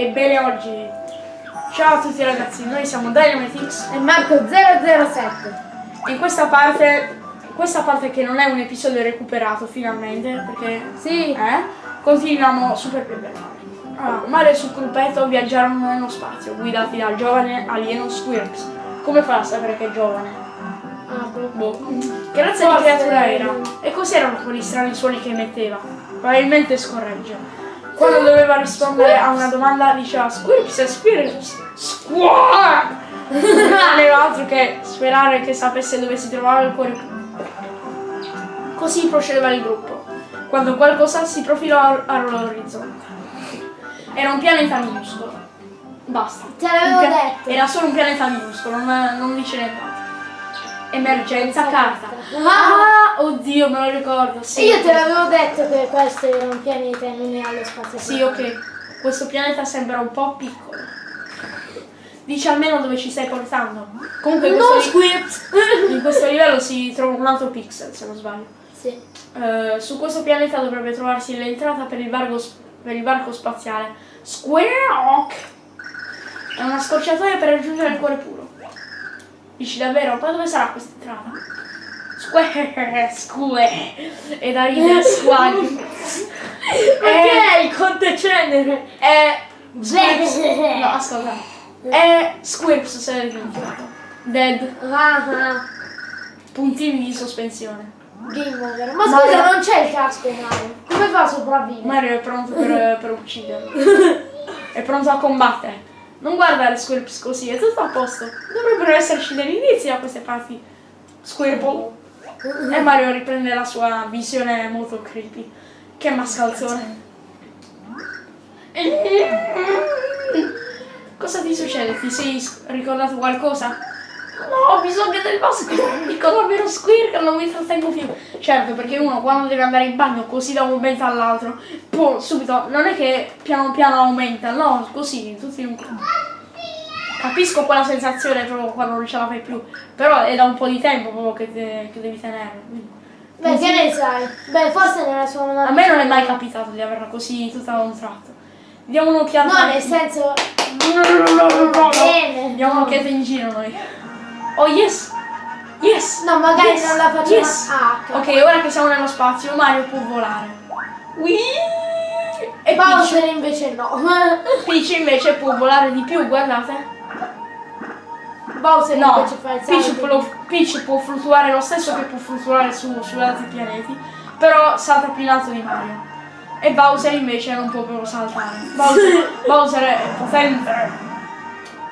Ebbene oggi, ciao a tutti ragazzi, noi siamo Dynamitix E Marco 007. e in questa parte, questa parte che non è un episodio recuperato finalmente, perché Sì. eh, continuiamo Super Mario. Allora, Mario e il suo gruppetto viaggiarono nello spazio, guidati dal giovane alieno Squirps. Come fa a sapere che è giovane? Ah, boh. Boh. Che razza di creatura era? E cos'erano quegli strani suoni che emetteva? Probabilmente scorreggia. Quando doveva rispondere a una domanda diceva Squirps e Squirps Squawk! Non aveva altro che sperare che sapesse dove si trovava il cuore. Così procedeva il gruppo, quando qualcosa si profilò all'orizzonte. Era un pianeta minuscolo. Basta. Te l'avevo detto. Era solo un pianeta minuscolo, non, non dice nient'altro. Emergenza carta. Ah! Oddio, me lo ricordo. Sì. Io te l'avevo detto che questo era un pianeta e non era lo spazio. Sì, ok. Questo pianeta sembra un po' piccolo. Dici almeno dove ci stai portando. Comunque in questo, li- in questo livello si trova un altro pixel, se non sbaglio. Sì. Eh, su questo pianeta dovrebbe trovarsi l'entrata per per il barco spaziale. Squawk! È una scorciatoia per raggiungere il cuore puro. Dici davvero? Ma dove sarà questa entrata? Square, square. E da ridere squag. Perché il conte cenere? È... No, ascolta. È Squirps se l'hai dimenticato. Dead. Ah, ah. Puntini di sospensione. Game over. Ma Mario- scusa, non c'è il casco Mario. Come fa a sopravvivere? Mario è pronto per, per ucciderlo. È pronto a combattere. Non guardare Squirps così, è tutto a posto. Dovrebbero esserci degli indizi da queste parti. Squirple. E Mario riprende la sua visione molto creepy. Che mascalzone. Cosa ti succede? Ti sei ricordato qualcosa? No, ho bisogno del vasco. Dico davvero Squirk, non mi trattengo più. Certo, perché uno quando deve andare in bagno così da un momento all'altro, poi subito, non è che piano piano aumenta, no, così, tutti in un. Capisco quella sensazione proprio quando non ce la fai più, però è da un po' di tempo proprio che, te- che devi tenere. quindi- Beh, che ne sai? Beh, forse nella sua una A me non è mai capitato di averla così tutta a un tratto. Diamo un'occhiata. No, nel senso. Bene. Diamo un'occhiata in giro noi. Oh yes! Yes! No, magari Yes! non la facciamo. Yes! Ah, ok. Ok, ora che siamo nello spazio, Mario può volare. Whee! E Bowser invece no. Peach, Peach invece può volare di più, guardate. Bowser No, invece fa il Peach può, Peach può fluttuare lo stesso che può fluttuare su, su altri pianeti, però salta più in alto di Mario. E Bowser invece non può proprio saltare. Bowser, Bowser è potente.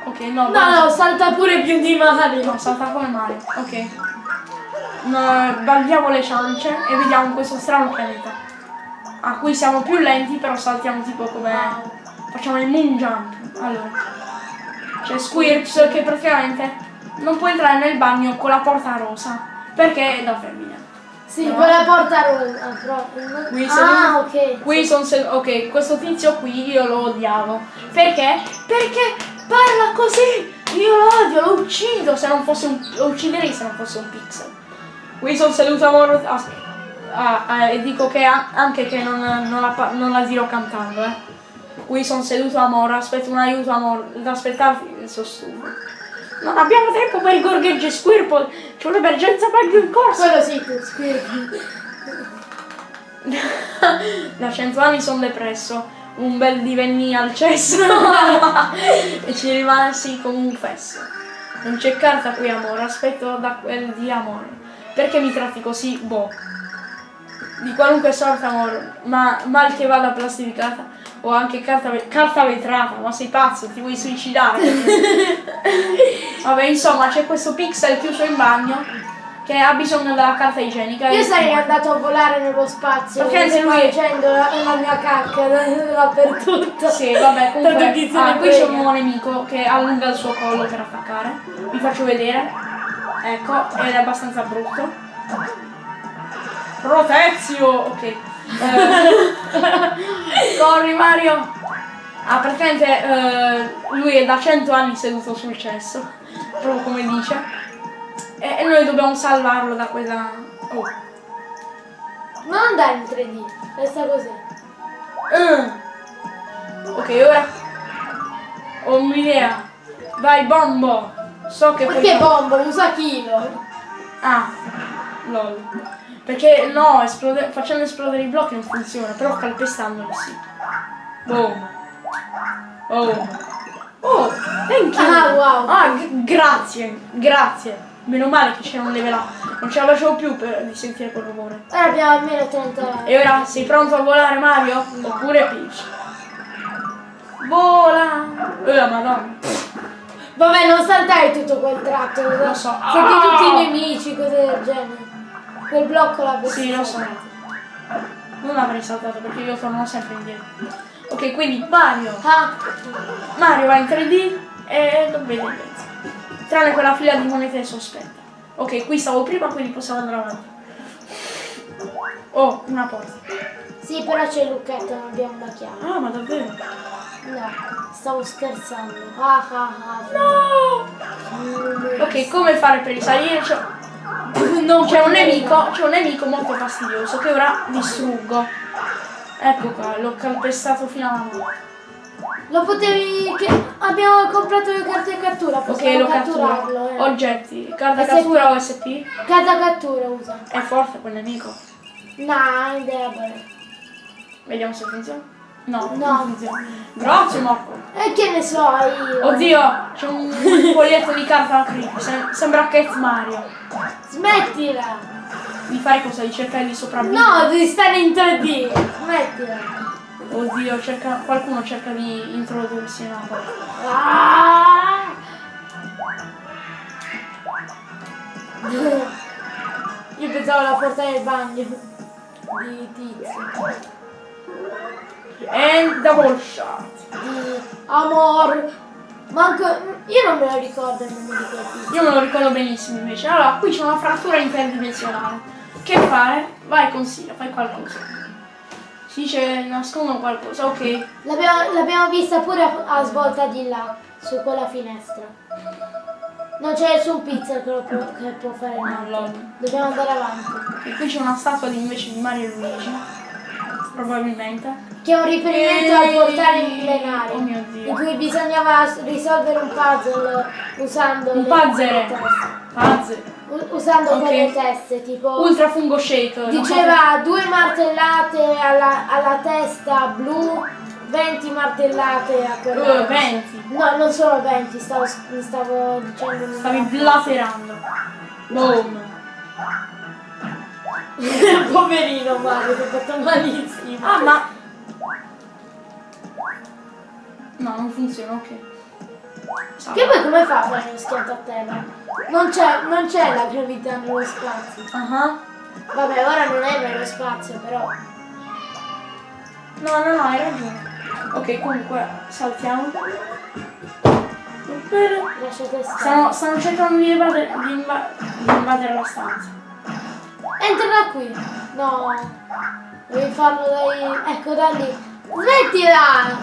Ok, no, No, no, salta pure più di Mario. No, salta come Mario. Ok. No, baldiamo le ciance e vediamo questo strano pianeta. A cui siamo più lenti, però saltiamo tipo come. Facciamo il moon jump. Allora. C'è Squirps che praticamente non può entrare nel bagno con la porta rosa. Perché è da femmina. Sì, No. quella porta rosa proprio. no? Qui ah, ok. Qui sono ok, questo tizio qui io lo odiavo. Perché? Perché parla così! Io lo odio, lo uccido se non fosse un. lo ucciderei se non fosse un pixel. Qui sono seduto a Moro. ah, ah, ah, e dico che anche che non, non la, non la dirò cantando, eh. Qui sono seduto a Moro, aspetto un aiuto a Moro. Da aspettarti, sono stufo. Non abbiamo tempo per i gorgheggi Squirple, c'è un'emergenza bagno in corso. Quello sì, squirti. Da cento anni sono depresso. Un bel divenni al cesso. e ci rimasi come un fesso. Non c'è carta qui, amore. Aspetto da quel di amore. Perché mi tratti così? Boh. Di qualunque sorta, amore. Ma mal che vada plastificata. O anche carta, carta vetrata. Ma sei pazzo? Ti vuoi suicidare? Vabbè, insomma, c'è questo pixel chiuso in bagno. Che ha bisogno della carta igienica. Io sarei andato a volare nello spazio. Perché lui- facendo la, la mia cacca da- dappertutto. Sì, vabbè, comunque. Ah, ne qui c'è un nuovo nemico che allunga il suo collo per attaccare. Vi faccio vedere. Ecco, ed è abbastanza brutto. Protezio! Ok. Eh, corri Mario! Ah, praticamente eh, lui è da 100 anni seduto sul cesso, proprio come dice. E, e noi dobbiamo salvarlo da quella... Oh. Non andare in 3D, resta così. Mm. Ok, ora Ho un'idea. Vai, bombo. So che Perché quel- bombo? Un sacchino. Ah, lol. Perché no, esplode- facendo esplodere i blocchi non funziona, però calpestandoli sì. Boom. Oh. Oh, thank you. Ah, wow. Ah, grazie, grazie. Meno male che c'era un level up. Non ce la facevo più per di sentire quel rumore. Ora abbiamo almeno 30. E ora sei pronto a volare Mario? Oppure Peach? Vola! Eh, madonna. Vabbè, non saltai tutto quel tratto. Lo so. Senti Ah! tutti i nemici, cose del genere. Quel blocco l'avrei Sì, lo so. Non l'avrei saltato perché io torno sempre indietro. Ok, quindi Mario. Ah, Mario va in 3D e lo vede mezzo. Tranne quella fila di monete sospetta. Ok, qui stavo prima, quindi possiamo andare avanti. Oh, una porta. sì, però c'è il lucchetto, non abbiamo la chiave. Ah, ma davvero? No, stavo scherzando. Ah ah ah. No! Ok, come fare per risalire? C'è Non c'è un nemico, c'è un nemico molto fastidioso che ora distruggo. Ecco qua, l'ho calpestato fino alla morte. Lo potevi. Che... Abbiamo comprato le carte cattura, possiamo lo cattura. catturarlo. Eh. Oggetti, carta SP. cattura o SP? Carta cattura usa. È forte quel nemico. No, è debole. Vediamo se funziona. No, No. non funziona. Grazie Marco. E che ne so io? Oddio, c'è un foglietto di carta creepy, sem- sembra Cat Mario. Smettila! Di fare cosa? Di cercare di sopravvivere? No, devi stare in 3D! Smettila! Oddio, cerca- qualcuno cerca di introdursi nella porta. Ah! Io pensavo la porta del bagno di tizio. And double shot. Amor. Manco. Io non me lo ricordo il nome di quel tizio. Io me lo ricordo benissimo invece. Allora, qui c'è una frattura interdimensionale. Che fare? Vai, consiglia, fai qualcosa. Si dice nascondo qualcosa, ok. L'abbiamo, vista pure a, a svolta di là, su quella finestra. Non c'è nessun pizza che, lo può, che può fare niente. lol. Dobbiamo andare avanti. E qui c'è una statua di, invece di Mario e Luigi. Probabilmente. Che è un riferimento al portale millenario. Oh mio Dio. In cui bisognava risolvere un puzzle usando Un le- puzzle. Usando Ok. quelle teste, tipo. Ultra fungo shake. una cosa- Diceva due martellate alla, alla testa blu, 20 martellate a quella. Uh, 20. No, non solo 20, stavo, stavo dicendo. Stavi blaterando. Boom. Poverino Mario, ti ha fatto malissimo. Ah, ma... No, non funziona, ok. Che poi come fa a fare lo schianto a terra? Non c'è, non c'è la gravità nello spazio. Ah. Vabbè, ora non è nello spazio, però. No, no, no, hai ragione. Ok, comunque, saltiamo. Lasciate stare. Stanno, stanno cercando di invadere, di inva- di invadere la stanza. Entra da qui. No. Devi farlo dai. Ecco da lì. Smettila!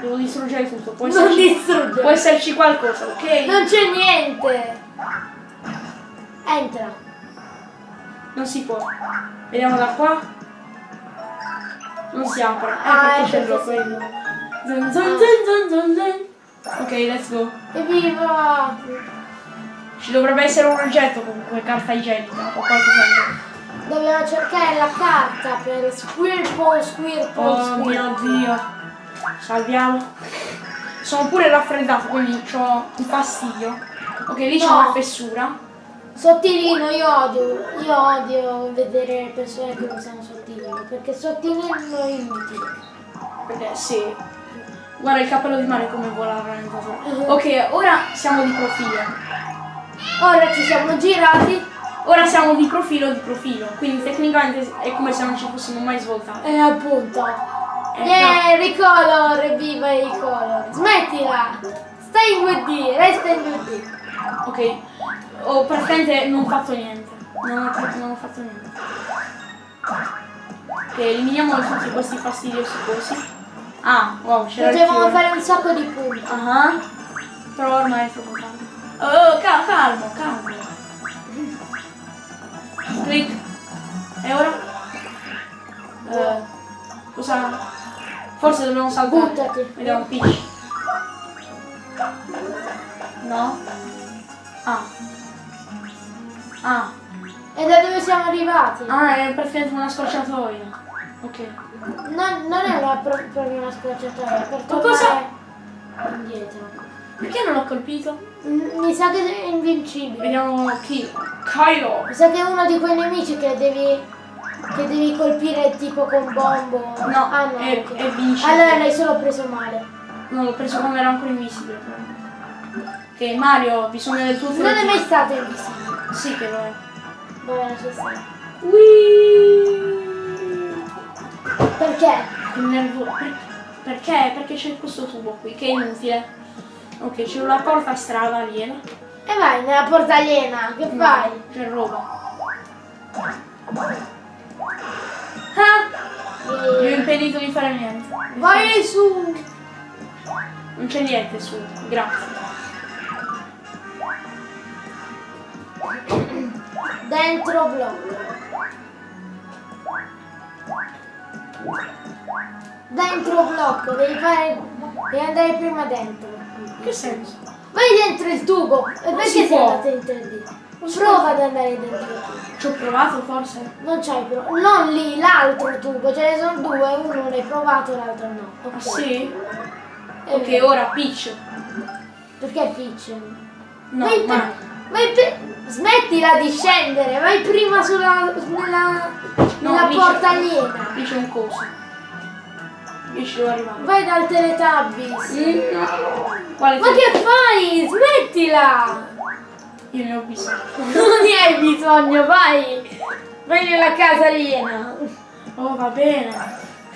Devo distruggere tutto. Può Non esserci, distruggere. può esserci qualcosa, ok? Non c'è niente! Entra. Non si può. Vediamo da qua. Non si apre. Eh, Ah, perché è c'è vedi? Zun, zun, zun, zun, zun, zun. Ok, let's go. Evviva! Ci dovrebbe essere un oggetto comunque, carta igienica o qualcosa. Dobbiamo cercare la carta per Squirple, Squirple, Oh mio Squirple. dio. Salviamo. Sono pure raffreddato, quindi ho un fastidio. Ok, lì c'è No. una fessura. Sottilino, io odio, io odio vedere persone che usano sottilino, perché sottilino è inutile. Perché sì. Guarda il cappello di mare come vola veramente. Ok, ora siamo di profilo. Ora ci siamo girati Ora siamo di profilo di profilo. Quindi tecnicamente è come se non ci fossimo mai svoltati. e appunto. Eh, Yeah, ricolor, evviva i color. Smettila! Stai in 2D, resta in 2D. Ok. Ho praticamente non fatto niente. Non ho, non ho fatto niente. Ok, eliminiamo tutti questi fastidiosi cosi. Ah, wow, c'era il Potevamo fare un sacco di punti. Ah, Però ormai è troppo tardi. Oh, cal- calmo, calmo. Clic. E ora? Eh, cosa? Forse dobbiamo saltare. Buttati. Vediamo Ah. Ah. E da dove siamo arrivati? Ah, è praticamente una scorciatoia. Ok. No, non è una, proprio una scorciatoia, per Ma cosa? indietro. Perché non l'ho colpito? Mm, mi sa che è invincibile. Vediamo chi? Kylo! Mi sa che è uno di quei nemici che devi che devi colpire tipo con bombo. No, ah, no è, okay. vincibile. Allora l'hai solo preso male. No, l'ho preso quando era ancora invisibile. Ok, Mario, bisogna del tuo Non è mai stato invisibile. Sì che lo è. Vabbè, stare. Whee! Perché? Che nervo- per- Perché? Perché c'è questo tubo qui che è inutile. Ok, c'è una porta strada aliena. E vai nella porta aliena, che fai? C'è roba. Ah! Mi ho E... impedito di fare niente. Vai su! Non c'è niente su, grazie. Dentro blocco. Dentro blocco, devi fare. Devi andare prima dentro. Che senso? Vai dentro il tubo! E perché si sei andato in 3D? Non si Prova ad andare dentro il tubo. Ci ho provato forse? Non c'hai provato. Non lì, l'altro tubo, ce ne sono due, uno l'hai provato, l'altro no. Ok. Ah sì? È Ok, vero. ora Peach. Perché Peach? No, vai, ma... vai smettila di scendere, vai prima sulla nella, nella Peach- porta aliena. Peach è un coso. Io ci devo arrivare. Vai dal Teletubbies. Mm, no. Quale Ma che fai? Smettila! Io ne ho bisogno. Non ne hai bisogno, vai! Vai nella casa aliena. Oh, va bene.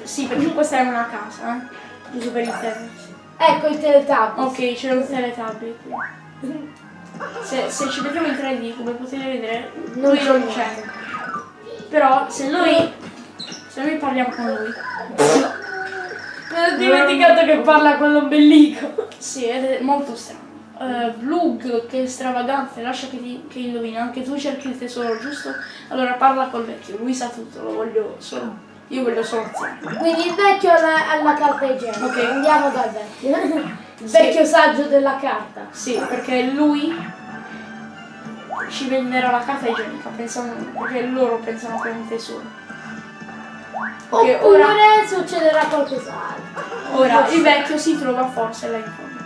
Sì, perché questa è una casa, eh. Giusto per intenderci. Ecco il Teletubbies. Ok, c'è un teletabbi qui. Se, se ci vediamo in 3D, come potete vedere, Non lui non c'è. Però se noi. Se noi parliamo con lui. Mi ho dimenticato che parla con l'ombelico. Sì, ed è molto strano. Uh, Blug, che stravagante, lascia che, ti, che indovina, anche tu cerchi il tesoro, giusto? Allora parla col vecchio, lui sa tutto, lo voglio solo. Io voglio solo. Quindi il vecchio alla, alla carta igienica. Ok. Andiamo dal vecchio. Il vecchio saggio della carta. Sì, perché lui ci venderà la carta igienica, pensano, perché loro pensano che è un tesoro. Ok, Oppure ora, succederà qualcos'altro. ora il vecchio si trova forse là in fondo.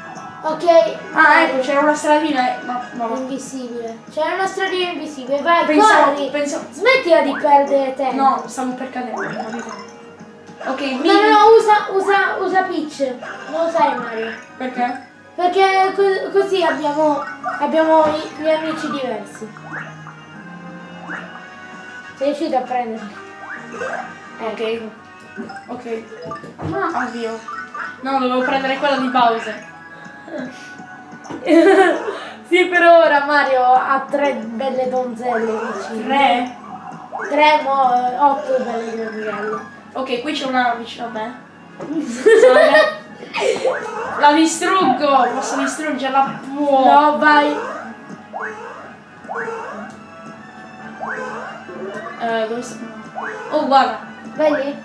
Ok. Ah, ecco, c'era una stradina, e- ma, ma, invisibile. C'è una stradina invisibile. Vai, pensavo, corri. pensavo, Smettila di perdere tempo. no, stavo per cadere, capito? Ok, mi, No, no, no, usa, usa, usa Peach. Non usare Mario. perché? Perché co- così abbiamo, abbiamo gli amici diversi. Sei riuscito a prenderli? Ok, ok. Ma avvio. No, dovevo prendere quella di Bowser. sì, per ora Mario ha tre belle donzelle vicine. Tre? Tre, mo, otto belle donzelle. Ok, qui c'è una vicino a me. La distruggo! Posso distruggerla? Può. No, vai. Eh, dove sta? Oh, guarda. Vai lì.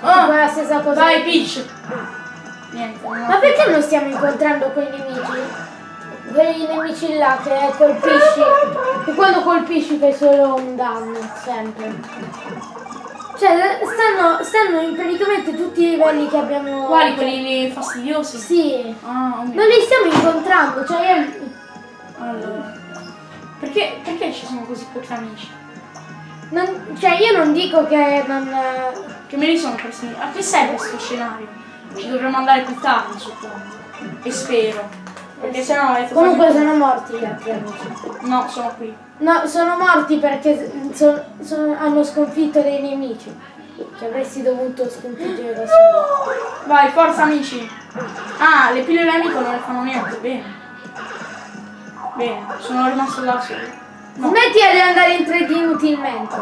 Ah, Fai la stessa cosa. vai, Peach. Niente, non Ma perché non stiamo incontrando quei nemici? Quei nemici là che colpisci. E quando colpisci fai solo un danno, sempre. Cioè, stanno, stanno in praticamente tutti i livelli che abbiamo. Quali? Quelli fastidiosi? Sì. Ah. Non li stiamo incontrando, cioè io. Allora. Perché, perché ci sono così pochi amici? non- cioè io non dico che non. Che me li sono presi? A che serve questo scenario? Ci dovremmo andare più tardi, suppongo. E spero. Perché sennò è Comunque sono morti gli altri amici. No, sono qui. No, sono morti perché so- sono- hanno sconfitto dei nemici. Che avresti dovuto sconfiggere da solo. Vai, forza amici. Ah, le pillole amico non le fanno niente, bene. Bene, sono rimasto da solo. No. Smettila di andare in 3D inutilmente.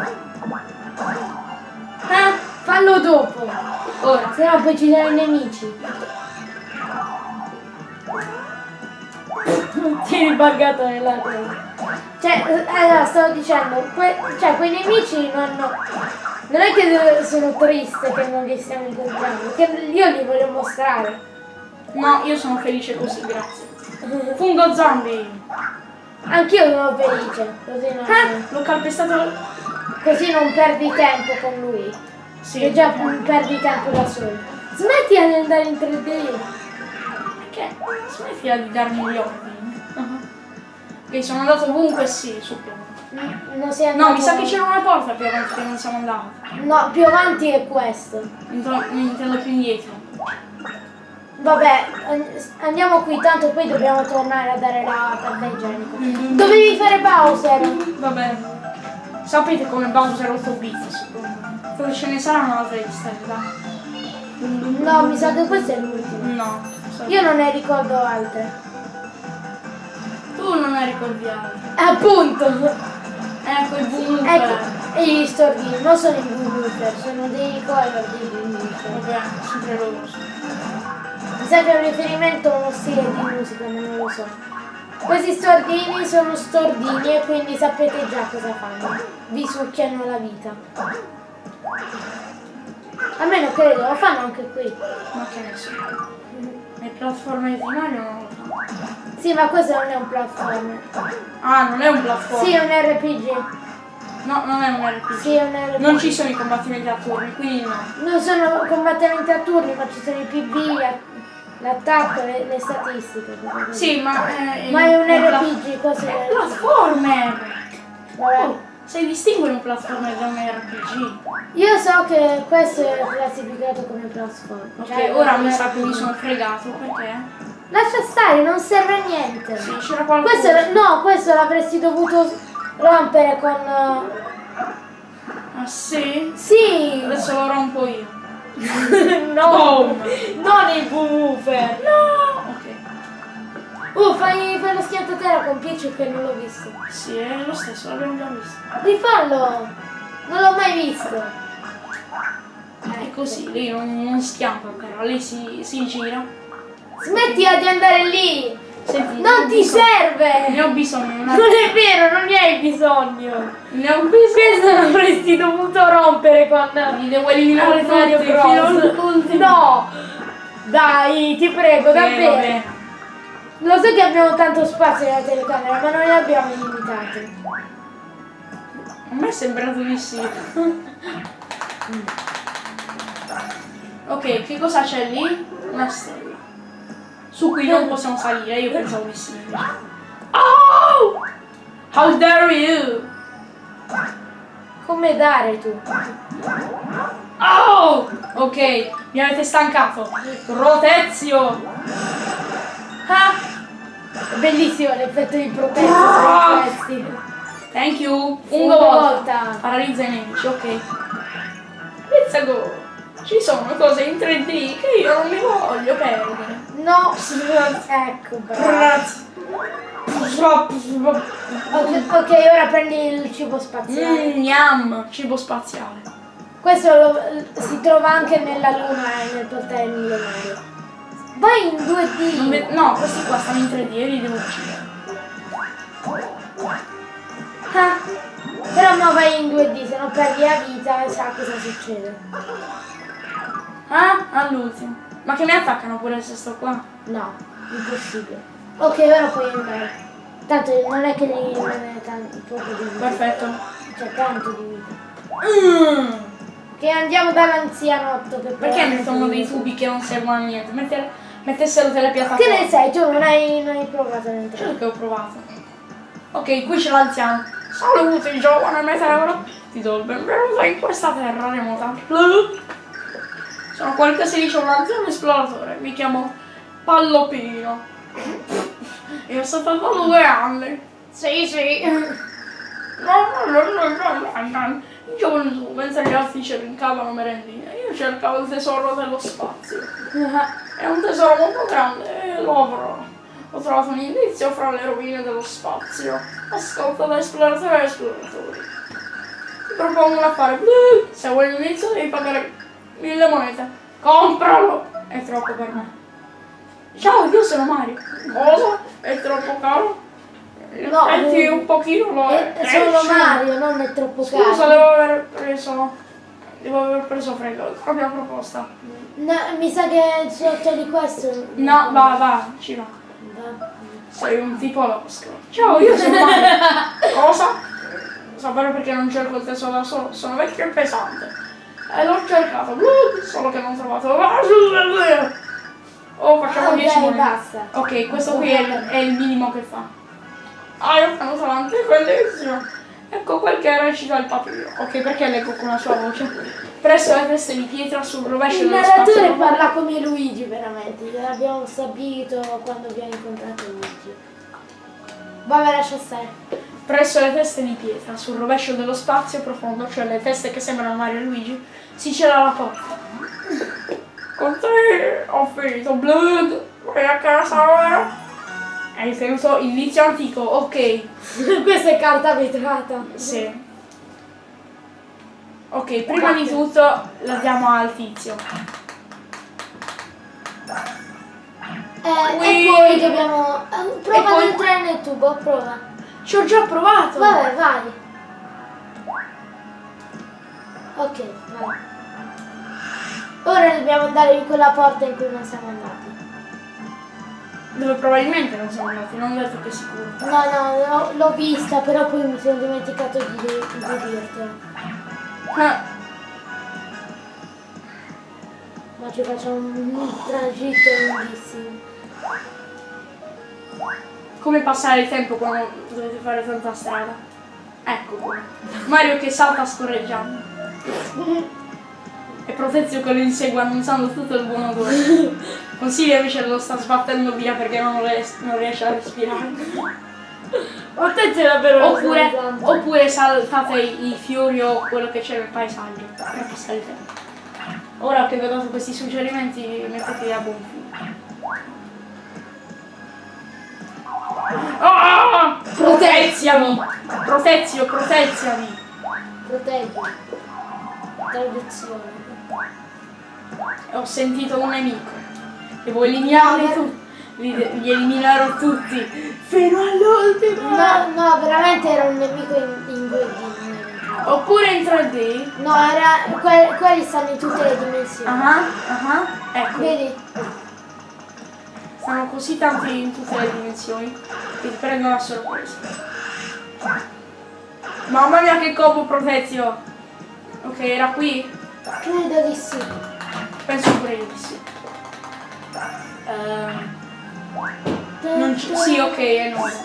Eh, Fallo dopo. ora. Se no poi ci sono i nemici. Ti eri buggato nella. Cioè, eh, allora stavo dicendo, que- cioè quei nemici non hanno. Non è che sono triste che non li stiamo incontrando, che io li voglio mostrare. No, io sono felice così, grazie. Fungo zombie. Anch'io sono felice, così non, Eh, l'ho calpestato. così non perdi tempo con lui. Sì. Che già perdi tempo da solo. Smetti di andare in 3D. Perché? Smettila di darmi gli ordini. Ok, sono andato ovunque sì, suppongo. Mm, Non sei andato No, mi sa che c'era una porta più avanti che non siamo andati. No, più avanti è questo. Intendo, intendo più indietro. Vabbè, an- andiamo qui, tanto poi dobbiamo tornare a dare la carta igienica. Mm. Dovevi fare Bowser. Va bene. Sapete come Bowser 8 bit, suppongo. Dove ce ne saranno altre liste, dai. No, mi sa che questo è l'ultimo. No. so- Io non ne ricordo altre. Tu non ne ricordi altre. Appunto. Ecco il boom. Ecco, e gli stordini, non sono i Boomer, sono dei color di Boomer. Vabbè, sempre loro. Mi sa che è un riferimento a uno stile di musica, ma non lo so. Questi stordini sono stordini e quindi sapete già cosa fanno. Vi succhiano la vita. Almeno credo, lo fanno anche qui. Ma che ne so. Le piattaforme di so. Sì, ma questo non è un platformer. Ah, non è un platform. Sì, è un RPG. No, non è un RPG. Sì, è un RPG. Non ci sono i combattimenti a turni, quindi no. Non sono combattimenti a turni, ma ci sono i PB, la- l'attacco, le, le statistiche. Sì, ma è, Ma è un pla- RPG, questo è platformer! Vabbè. Oh, sai distinguere un platformer da un RPG? Io so che questo è classificato come platform. Ok, Cioè, ora è mi un sa che mi sono fregato, perché? Lascia stare, non serve a niente. Sì, c'era qualcosa. Questo, no, questo l'avresti dovuto rompere con... Ah sì? Sì! Adesso lo rompo io. no! Boom. Non il woofer! No! Ok. Uh, fai, fai lo schiantatela con Peach che non l'ho visto. Sì, è lo stesso, l'abbiamo già visto. Rifallo! Non l'ho mai visto. È così, lei non, non schiampa però, lei si, si gira. Smettila di andare lì! Senti, Non ti bisogno- serve! Ne ho bisogno, Non attimo. è vero, non ne hai bisogno! Ne ho bisogno. Questo l'avresti dovuto rompere con Li devo eliminare Mario Bros. No! Dai, ti prego, Ok, davvero! vabbè. Lo so che abbiamo tanto spazio nella telecamera, ma non ne abbiamo limitato. A me è sembrato di sì. ok, che cosa c'è lì? Una. Su cui non possiamo salire, io pensavo di sì. Oh! How dare you! Come dare tu? Oh! Ok, mi avete stancato. Rotezio! Ah! Bellissimo l'effetto di protezione Ah! Thank you! Una volta. Paralizza i nemici, ok. Let's go! Ci sono cose in 3D che io non mi voglio perdere. No, ecco, bravo. Ok, ok, ora prendi il cibo spaziale. Mmm, yum, cibo spaziale. Questo lo- si trova anche nella luna e nel portale milionario. Vai in Non 2D. ve- no, questi qua stanno in 3D e li devo uccidere. Ah, però no, vai in 2D, se no perdi la vita e sa cosa succede. Ah, all'ultimo. Ma che mi attaccano pure se sto qua? No, impossibile. Ok, ora puoi andare. Tanto non è che devi rimanere tanto, poco di vita. Perfetto. C'è tanto di vita. Mm. Che andiamo dall'anzianotto che Perché mettono dei tubi che non servono a niente? Metter- mettessero delle piattaforme. Che ne sai? Tu non hai, non hai provato entrare. Certo che ho provato. Ok, qui c'è l'anziano. Saluti giovane meteoro. Ti do il benvenuto in questa terra remota. Sono che si dice un anziano esploratore. Mi chiamo Pallopino. Io ho soltanto due anni. Sì, sì. In gioventù, mentre gli altri cercavano merendine, io cercavo il tesoro dello spazio. È un tesoro molto grande e lo avrò. Ho trovato un indizio fra le rovine dello spazio. Ascolta da esploratori e esploratori. Ti propongo un affare. Se vuoi l'indizio devi pagare mille monete. Compralo! È troppo per me. Ciao, io sono Mario. Cosa? È troppo caro? No, effetti eh, un pochino lo è. È solo. Mario, non è troppo Scusa, caro. devo aver preso. Devo aver preso freddo. Propria proposta. No, mi sa che sotto di questo. No, va, va, ci va. Va. Sei un tipo losco. Ciao, io sono Mario. Cosa? Sapere perché non cerco il testo da solo, sono vecchio e pesante. E l'ho cercato, solo che non ho trovato. Oh, facciamo Ah, 10 dai, monete. basta. Ok, questo qui è il, è il minimo che fa. Ah, io sono avanti, bellissimo. Ecco quel che recita il papiro. Ok, perché leggo con la sua voce? Presso le teste di pietra sul rovescio Il dello narratore spazio. parla come Luigi veramente, l'abbiamo stabilito quando abbiamo incontrato Luigi. Vabbè, lascia stare. Presso le teste di pietra, sul rovescio dello spazio profondo, cioè le teste che sembrano Mario e Luigi, si cela la porta. Con te ho finito Blood, vai a casa ora. Hai tenuto il vizio antico, ok. Questa è carta vetrata. Sì. Ok, prima di tutto la diamo al tizio. Eh, e poi dobbiamo... eh, Prova poi- ad entrare nel tubo, prova. Ci ho già provato! Vabbè, vai. Ok, vai. Ora dobbiamo andare in quella porta in cui non siamo andati. Dove probabilmente non siamo andati, non detto che sicuro. No, no, l'ho- vista, però poi mi sono dimenticato di, di dirtelo. Ah, Ma ci facciamo un tragitto lunghissimo. Come passare il tempo quando dovete fare tanta strada? Ecco come. Mario che salta scorreggiando. E Protezio che lo insegue annunciando tutto il buon odore. Consiglio invece lo sta sbattendo via perché non, ries- non riesce a respirare. Protezio davvero Oppure, oppure saltate i, i fiori o quello che c'è nel paesaggio per passare il tempo. Ora che vi ho dato questi suggerimenti mettetevi a buon fine. Ah! Proteziami! Protezio, proteziami! Proteggi. Traduzione. Ho sentito un nemico. Devo eliminarli tutti. Li, li eliminerò tutti. Fino all'ultimo! No, no, veramente era un nemico in, in 2D. Oppure in 3D. No, era, que- quelli stanno in tutte le dimensioni. Ah, ah, ecco. Vedi? Stanno così tanti in tutte le dimensioni che ti prendono a sorpresa. Mamma mia che combo protezio! Ok, era qui? Credo di sì. Penso pure di sì. Non ci- sì, ok, è nuovo.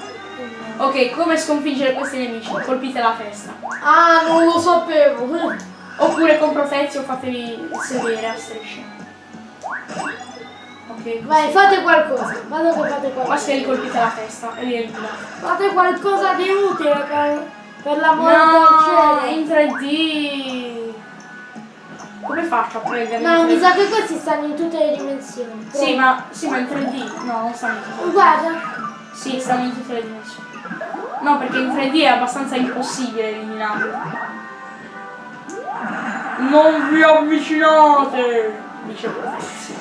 Ok, come sconfiggere questi nemici? Colpite la testa. Ah, non lo sapevo. Oppure con protezio fatevi sedere a strisce. Ok. Vai, fate qualcosa. Vado che fate Basta qualcosa. gli colpite la testa e li. Fate qualcosa di utile per, per l'amore No, del cielo. in 3D. Come faccio a prendere? No, mi 3D? sa che questi stanno in tutte le dimensioni. Sì, ma, sì, ma in 3D. No, non stanno in tutte le Guarda. Sì, stanno in tutte le dimensioni. No, perché in 3D è abbastanza impossibile eliminarlo. Non vi avvicinate! Dice Protezio.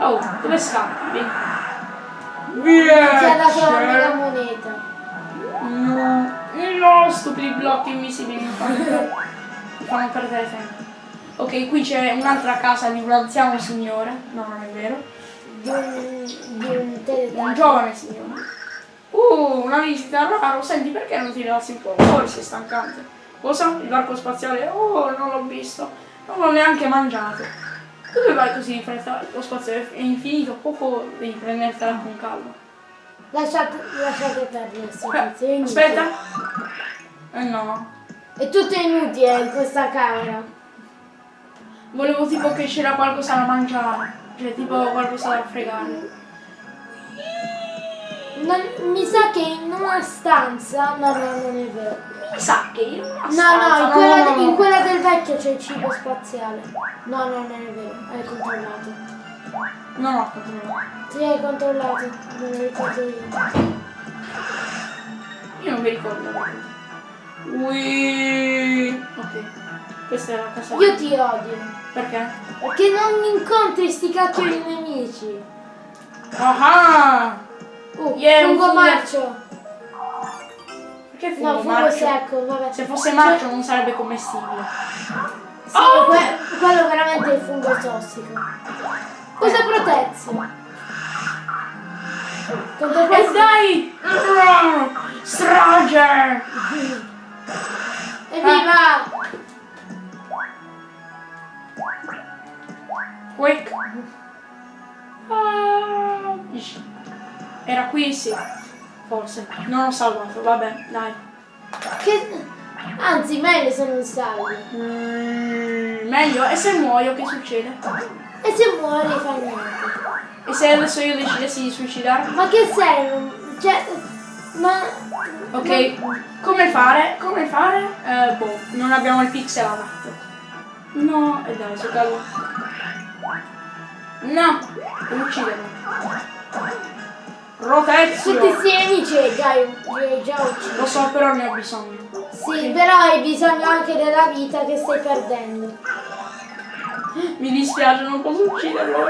Oh, dove scappi? Vieni. Ti ha dato la mega moneta. No, no, stupidi blocchi invisibili mi fanno, mi fanno perdere tempo. Ok, qui c'è un'altra casa di un anziano signore. No, non è vero. Di un, di un giovane signore. Uh, una visita raro. Senti, perché non ti rilassi un po'? Forse è stancante. Cosa? Il barco spaziale? Oh, non l'ho visto. Non l'ho neanche mangiato. Dove vai così in fretta? Lo spazio è infinito, poco devi prendertela con calma. Lasciate, lasciate perdere questo Eh, aspetta. Eh no. È tutto inutile in questa camera. Volevo tipo che c'era qualcosa da mangiare. Cioè tipo qualcosa da fregare. Non- mi sa che in una stanza. No, no, non è vero. Mi sa che io una No, no, in quella, no, no, no. in quella del vecchio c'è il cibo spaziale. No, no, non è vero. Hai controllato. No, no, controllo. Sì, hai controllato. Non lo ricordo io. Io non mi ricordo. Ui. Ok. Questa è la casa. Io ti odio. Perché? Perché non incontri sti cacchio di nemici. Ah! Uh, Yeah, un fungo fungo. marcio. Perché fungo No, fungo marcio? secco, vabbè. Se fosse marcio non sarebbe commestibile. Sì, Oh! que- quello veramente è il fungo tossico. Cosa protezione? Contro E questo... dai! Strage! Evviva! Quick! Ah, Era qui, sì. Forse. Non ho salvato, vabbè, dai. Che... Anzi, meglio se non salvi. Mm, meglio. E se muoio, che succede? E se muori fa niente. E se adesso io decidessi di suicidarmi? Ma che sei? Non- Cioè... Ma... Ok, come fare? Come fare? Eh, boh, non abbiamo il pixel adatto. No, e dai, su caso. No, devo ucciderlo. Rotezio! Tutti li hai già, già uccisi. Lo so, però ne ho bisogno. Sì, però hai bisogno anche della vita che stai perdendo. Mi dispiace, non posso ucciderlo.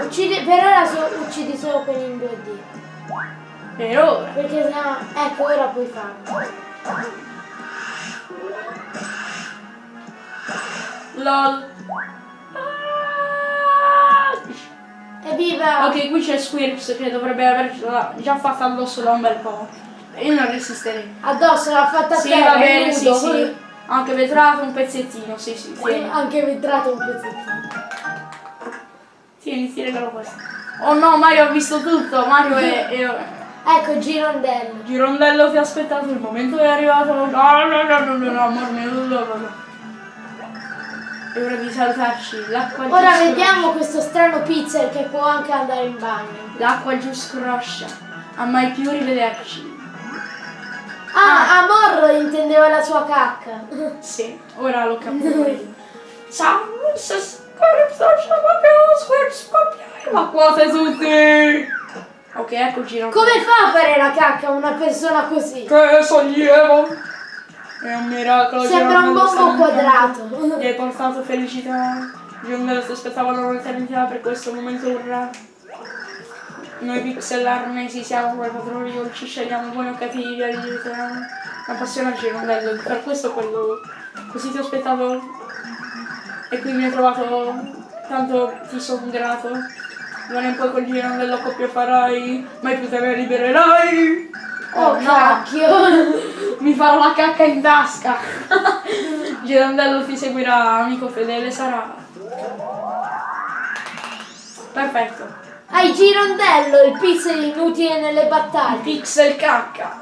Uccidi, per ora so- uccidi solo quelli in 2D. Per ora. Perché sennò... Ecco, ora puoi farlo. LOL. Ok, qui c'è Squirps che dovrebbe avercela già fatta addosso da un bel po'. E io non resisterei. Addosso l'ha fatta a Sì, terra, va bene, sì, nudo. sì. Anche vetrato un pezzettino, sì, sì, tieni. Anche vetrato un pezzettino. Tieni, ti regalo questo. Oh no, Mario ha visto tutto. Mario è... è- Ecco, girondello. Girondello ti ha aspettato, il momento è arrivato. No, no, no, no, no, no, amor mio, no, no, no. E ora di salutarci. L'acqua giù Ora vediamo questo strano pizzer che può anche andare in bagno. L'acqua giù scroscia. A mai più rivederci. Ah, Amor intendeva la sua cacca. Sì, ora l'ho capito io. Ciao, se la scoppiare. Ma quasi tutti. Ok, ecco giro. Come fa a fare la cacca una persona così? Che sollievo! È un miracolo. Sembra un bombo quadrato. Gli hai portato felicità. Girondello si aspettavano un'eternità per questo momento urrà. Noi pixel arnesi siamo come padroni, non ci scegliamo buoni o cattivi, aiutiamo. La passione a Girondello, per questo quello. Così ti ho aspettato. E qui mi hai trovato. Tanto ti sono grato. Non è poi col Girondello coppia farai, mai più te ne libererai. Oh, no. cacchio. Mi farò la cacca in tasca. Girondello ti seguirà, amico fedele sarà. Perfetto. Hai girondello, il pizzer inutile nelle battaglie. Pixel cacca.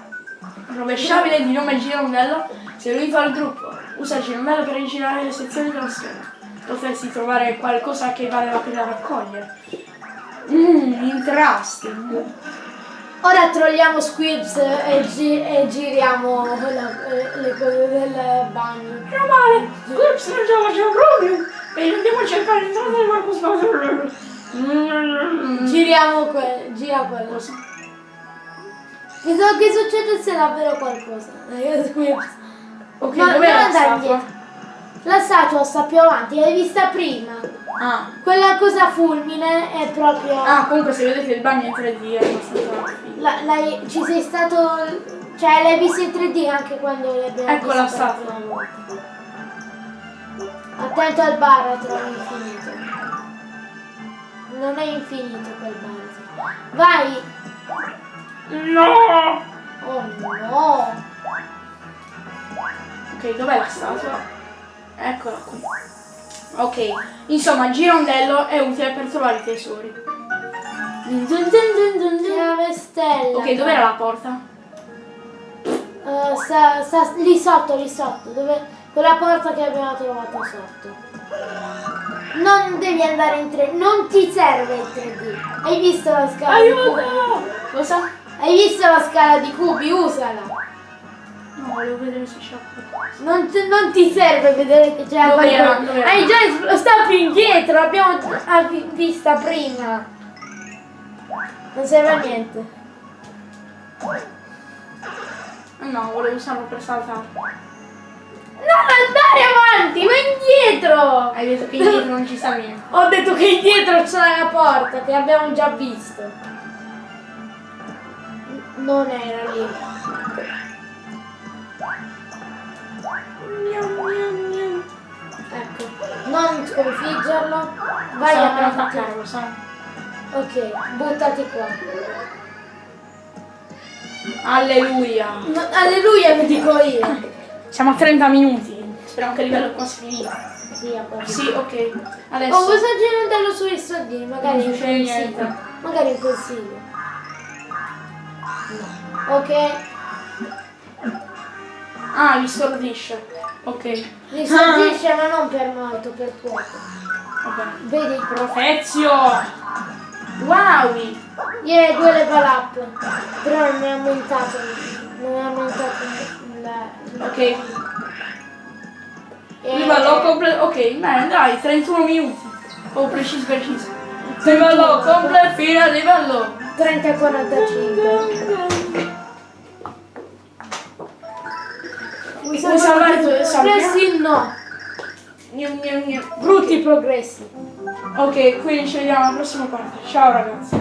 Rovesciabile di nome Girondello, se lui fa il gruppo. Usa il Girondello per rigirare le sezioni dello schermo. Potresti trovare qualcosa che vale la pena raccogliere. Mmm, interesting. Ora trolliamo Squibs e, gi- e giriamo la- le cose del bagno. Meno male, Squirps non ce la faceva proprio. E andiamo a cercare l'entrata del Marco Spazio. Giriamo que- gira quello. Che, so- che succede se davvero qualcosa? Squibs. Ok, Ma non la andare indietro. La statua sta più avanti, l'hai vista prima. Ah. Quella cosa fulmine è proprio... ah, comunque se vedete il bagno in 3D è abbastanza La- l'hai- ci sei stato... Cioè l'hai vista in 3D anche quando l'abbiamo Ecco la statua. Attento al baratro infinito. Non è infinito quel baratro. Vai! No! Oh no! Ok, dov'è la statua? Eccola qui. Ok, insomma, Girondello è utile per trovare i tesori. Dun dun dun dun dun dun. Chiave stella. Ok, dov'era la porta? Eh, sta, sta lì sotto, lì sotto, dove, quella porta che abbiamo trovato sotto. Non devi andare in 3D, non ti serve il 3D. Hai visto la scala di cubi? Aiuto! Cosa? Hai visto la scala di cubi? Usala. No, volevo vedere se. Non, ti- non ti serve vedere che c'è qualcosa. Hai già sta più indietro, l'abbiamo vista prima. Non serve a niente. No, volevo usarlo per saltare. Non andare avanti, va indietro! Hai detto che indietro non ci sta niente. Ho detto che indietro c'è la porta che abbiamo già visto. Non era lì. Ecco. Non sconfiggerlo. Vai per avanti. attaccarlo, sai? Ok, buttati qua. Alleluia. No, alleluia vi dico io. Siamo a 30 minuti. Speriamo che il livello qua si finisca. Sì. Sì, ok. Adesso. Oh, cosa girandello sui soldini? Magari Non consiglio. niente. Magari in consiglio. No. Ok. Ah, vi stordisce. Ok. Mi stordisce ma non per molto, per poco. Vabbè. Vedi. Profezio. Wow. Yeah, due level up. Però non è aumentato. Non è aumentato il... Ok. eh, Livello completo. Ok, bene, dai, 31 minuti. Oh, preciso, preciso. Livello completo, fine al livello. 30 e 45. Vuoi salvare? Progressi no. Gnam, gnam, gnam. Brutti progressi. Ok, quindi ci vediamo alla prossima parte. Ciao ragazzi.